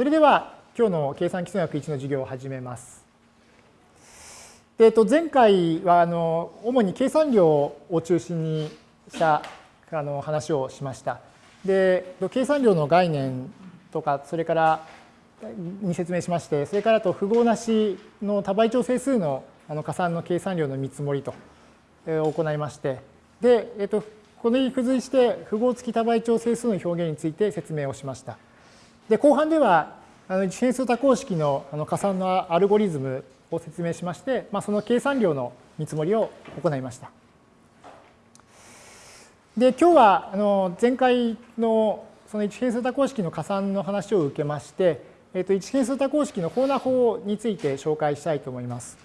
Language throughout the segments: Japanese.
それでは今日の計算基礎学1の授業を始めます。でえっと、前回はあの主に計算量を中心にしたあの話をしました。で計算量の概念とかそれからに説明しましてそれからと符号なしの多倍調整数のあの加算の計算量の見積もりと行いましてで、えっと、このに付随して符号付き多倍調整数の表現について説明をしました。で後半ではあの一変数多項式のあの加算のアルゴリズムを説明しまして、まあ、その計算量の見積もりを行いました。で今日はあの前回のその一変数多項式の加算の話を受けまして、えっと、一変数多項式の法な法について紹介したいと思います。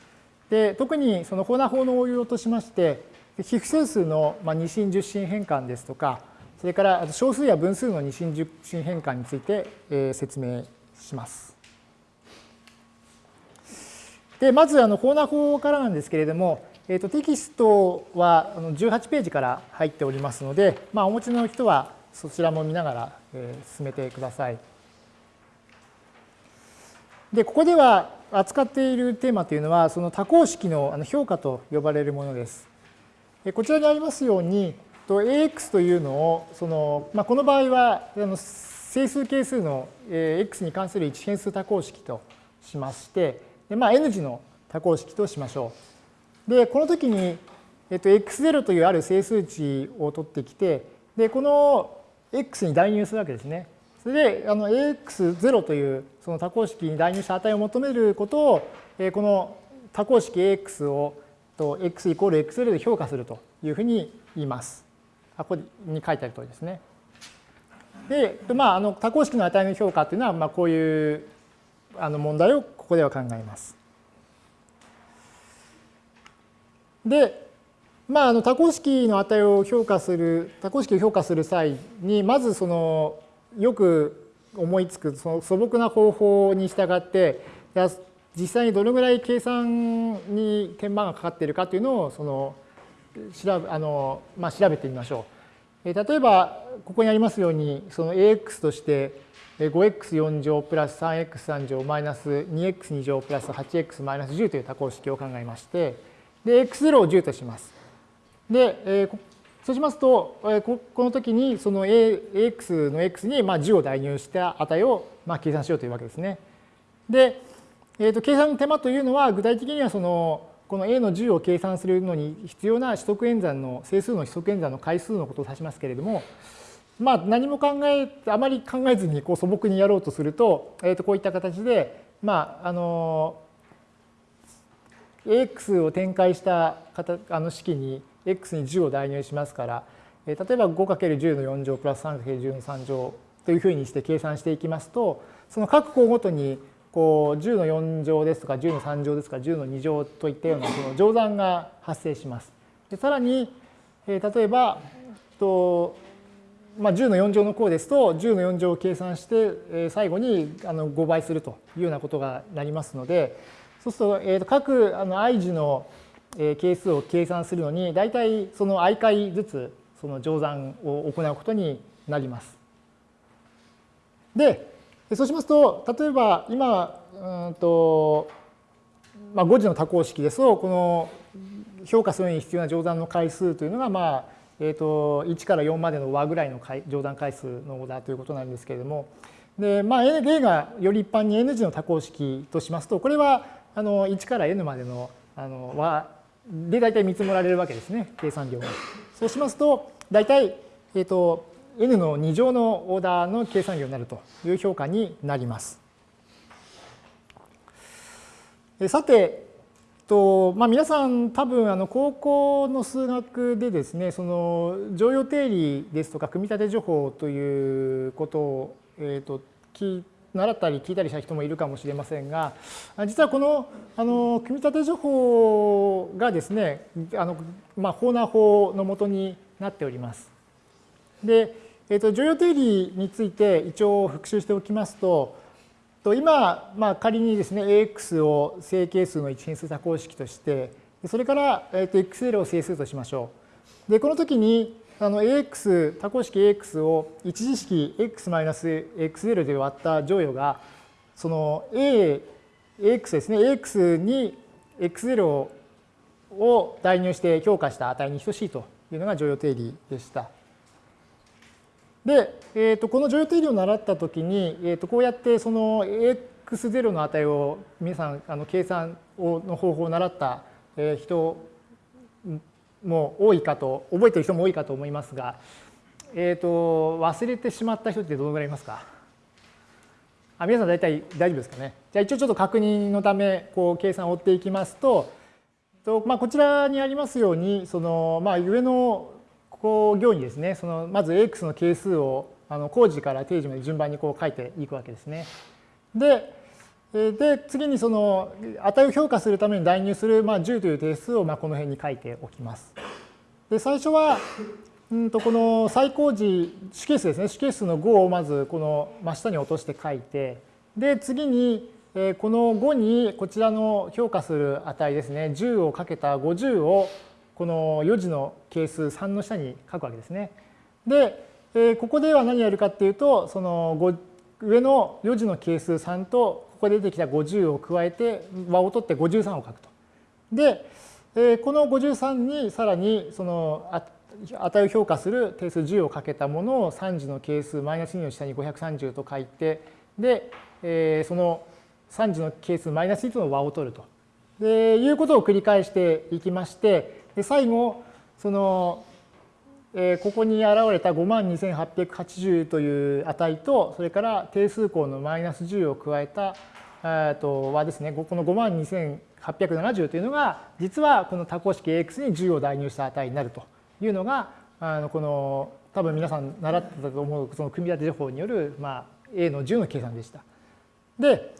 で特にその法な法の応用としまして非不整数の二進十進変換ですとかそれから小数や分数の二進十進変換について説明します。でまずあの法な法からなんですけれども、えー、とテキストは18ページから入っておりますので、まあ、お持ちの人はそちらも見ながら進めてください。でここでは扱っているテーマというのはその多項式の評価と呼ばれるものです。こちらにありますようにと AX というのをその、まあ、この場合はあの整数係数の X に関する一変数多項式としましてで、まあ、N 次の多項式としましょう。でこの時に、えっと、x0 というある整数値を取ってきてでこの x に代入するわけですね。それであの ax0 というその多項式に代入した値を求めることをえこの多項式 ax をと x イコール x0 で評価するというふうに言います。ここに書いてある通りですね。で、まあ、あの多項式の値の評価というのは、まあ、こういうあの問題をここでは考えます。で、まあ、あの多項式の値を評価する多項式を評価する際にまずそのよく思いつくその素朴な方法に従って実際にどのぐらい計算に手間がかかっているかというのをその調べあの、まあ、調べてみましょう。例えばここにありますようにその ax として 5x4 乗プラス 3x3 乗マイナス 2x2 乗プラス 8x マイナス10という多項式を考えましてで x0 を10とします。で、え、そうしますと、えー、この時にその ax の x にまあ10を代入した値をまあ計算しようというわけですね。で、えー、と計算の手間というのは具体的にはそのこの a の10を計算するのに必要な指則演算の整数の指則演算の回数のことを指しますけれども、まあ何も考え、あまり考えずにこう素朴にやろうとすると、えー、とこういった形で、まああの、AX を展開したあの式に X に10を代入しますから、例えば 5×10 の4乗プラス 3×10 の3乗というふうにして計算していきますと、その各項ごとにこう10の4乗ですとか10の3乗ですとか10の2乗といったようなその乗算が発生します。でさらに、えー、例えばと、まあ、10の4乗の項ですと10の4乗を計算して、えー、最後にあの5倍するというようなことがなりますのでそうすると,、えー、と各あの i 次の係数を計算するのに大体その i 回ずつその乗算を行うことになります。でそうしますと、例えば今、うんとまあ、5次の多項式ですと、この評価するに必要な乗算の回数というのが、まあえー、と1から4までの和ぐらいの乗算回数のオーダーということなんですけれども、でまあ、例がより一般に N 次の多項式としますと、これはあの1から N までのあの和で大体見積もられるわけですね、計算量が。そうしますと、大体、えっ、ー、と、n の2乗のオーダーの計算量になるという評価になります。さて、とまあ、皆さん多分あの高校の数学でですねその常用定理ですとか組み立て情報ということを、えーと、習ったり聞いたりした人もいるかもしれませんが実はこのあの組み立て情報がですねあの、まあ、法な法のもとになっております。でえーと、常用定理について一応復習しておきますと、と今、まあ、仮にですね、AX を正係数の一変数多項式として、それから、えー、と XL を整数としましょう。で、この時に、あの AX、多項式 AX を一次式 X-XL で割った乗与が、その A、AX ですね、AX に X0 を代入して評価した値に等しいというのが常用定理でした。で、えー、とこの常用定理を習ったときに、えー、とこうやってその x0 の値を皆さんあの計算をの方法を習った人も多いかと、覚えてる人も多いかと思いますが、え、ー、と、忘れてしまった人ってどのぐらいいますか？あ皆さん大体大丈夫ですかね？じゃあ一応ちょっと確認のため、こう計算を追っていきますと、とまあ、こちらにありますように、そのまあ、上のこう行にですね、そのまず x の係数をあの工事から定時まで順番にこう書いていくわけですね。で、で次にその値を評価するために代入する、まあ、10という定数をまあこの辺に書いておきます。で最初はうんとこの最高時主係数ですね主係数の5をまずこの真下に落として書いてで次にこの5にこちらの評価する値ですね10をかけた50をこの4次の係数3の下に書くわけですね。でここでは何やるかっていうとその上の4次の係数3とここで出てきた50を加えて和を取って53を書くと。で、えこの53にさらにその値を評価する定数10をかけたものを3次の係数マイナス2の下に530と書いてで、えその3次の係数マイナス2との和を取ると。でいうことを繰り返していきましてで最後そのえここに現れた52,880という値と、それから定数項のマイナス10を加えた、えとはですね、この52,870というのが、実はこの多項式 AX に10を代入した値になるというのが、あのこの多分皆さん習ってたと思うその組み立て情報による、まあ、A の10の計算でした。で、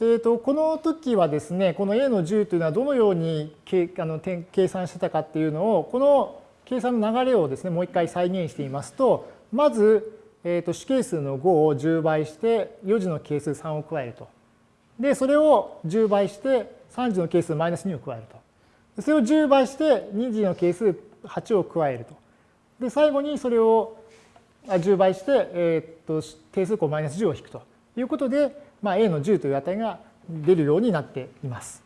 えー、とこの時はですね、この A の10というのはどのように計あの計算してたかっていうのを、この計算の流れをですね、もう一回再現してみますと、まず、えー、と主係数の5を10倍して、4次の係数3を加えると。で、それを10倍して、3次の係数マイナス2を加えると。それを10倍して、2次の係数8を加えると。で、最後にそれを10倍して、えー、と定数項マイナス10を引くということで、まあ、A の10という値が出るようになっています。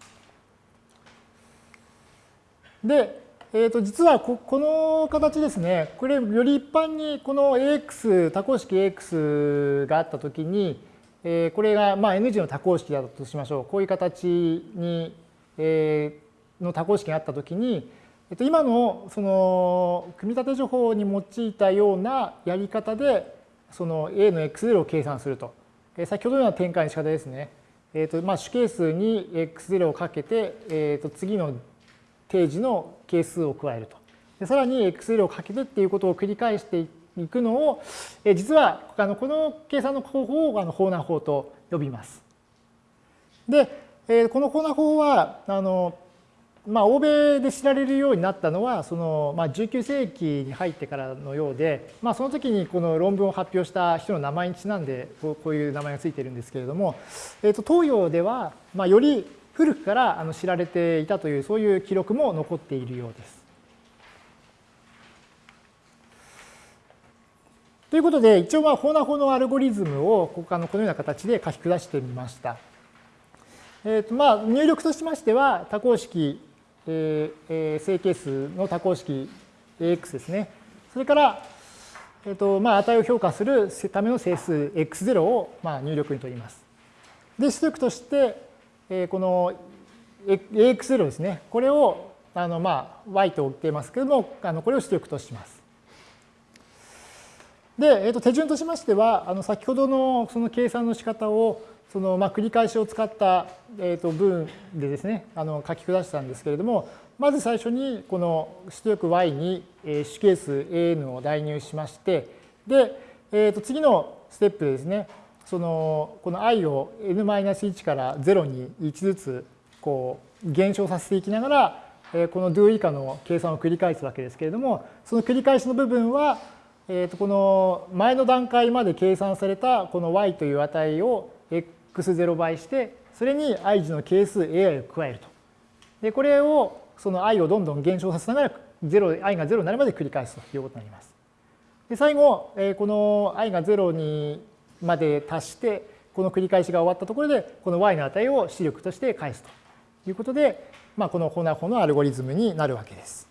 で、えー、と実はこの形ですね、これより一般にこの AX、多項式 AX があったときに、えー、これがまあ N 字の多項式だとしましょう。こういう形に、えー、の多項式があったときに、えっと、今のその組み立て情報に用いたようなやり方でその A の X0 を計算すると。先ほどのような展開の仕方ですね。えーとまあ、主係数に X0 をかけて、えー、と次の定時の係数を加えると。でさらに XL をかけてっていうことを繰り返していくのを、え実はあのこの計算の方法をあの法難法と呼びます。で、えこの法難法はあの、まあ、欧米で知られるようになったのはその、まあ、19世紀に入ってからのようで、まあ、その時にこの論文を発表した人の名前にちなんでこういう名前がついてるんですけれども、えー、と東洋では、まあ、より古くからあの知られていたというそういう記録も残っているようです。ということで一応まあ法な法のアルゴリズムをこのこのような形で書き下してみました。えーとまあ、入力としましては多項式、えー、整形数の多項式 AX ですね。それから、えーとまあ、値を評価するための整数 X0 をまあ入力に取ります。で、出力としてえこの AX0 ですね、これをあのまあ y と言っていますけれども、あのこれを出力とします。で、えー、と手順としましては、あの先ほどのその計算の仕方をそのまあ繰り返しを使った、えー、と文でですね、あの書き下したんですけれども、まず最初にこの出力 y に主係数 an を代入しまして、で、えー、と次のステップでですね、そのこの i を n-1 から0に1ずつこう減少させていきながらこの do 以下の計算を繰り返すわけですけれどもその繰り返しの部分はえとこの前の段階まで計算されたこの y という値を x0 倍してそれに i 次の係数 ai を加えると。でこれをその i をどんどん減少させながら0 i が0になるまで繰り返すということになります。で最後この i が0にまで達して、この繰り返しが終わったところでこの y の値を出力として返すということで、まあ、このホナホのアルゴリズムになるわけです。